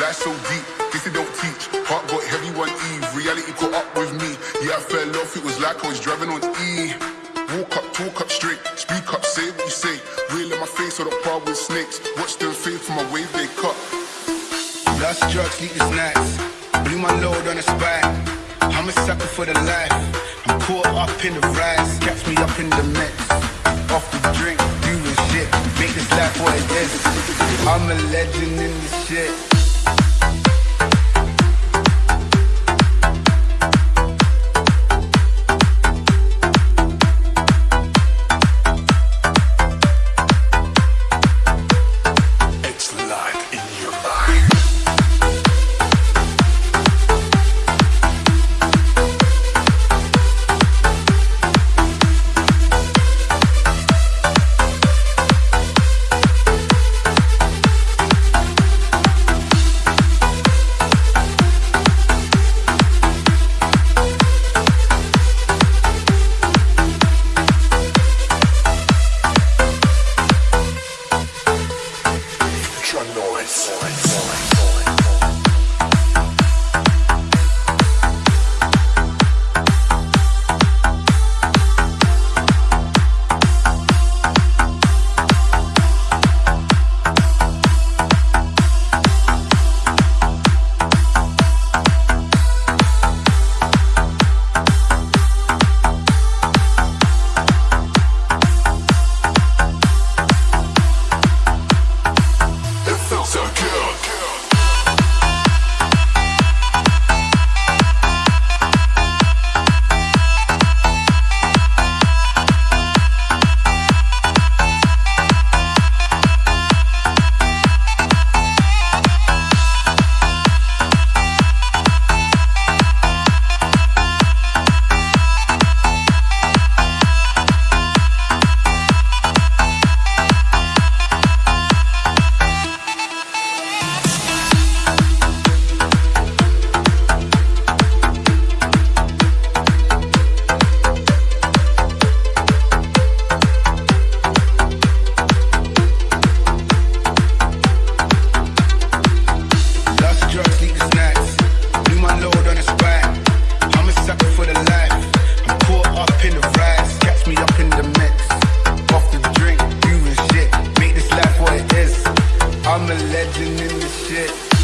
Life so deep, guess they don't teach. Heart got heavy one eve, reality caught up with me. Yeah, I fell off, it was like I was driving on E. Walk up, talk up straight, speak up, say what you say. Real in my face, or the par with snakes. Watch them fade from my wave they cut. Last drugs, the snacks. Blew my load on the spot. I'm a sucker for the life. I'm caught up in the rise. Catch me up in the mix. Off the drink, doing shit. Make this life what it is. I'm a legend in this shit. I'm shit.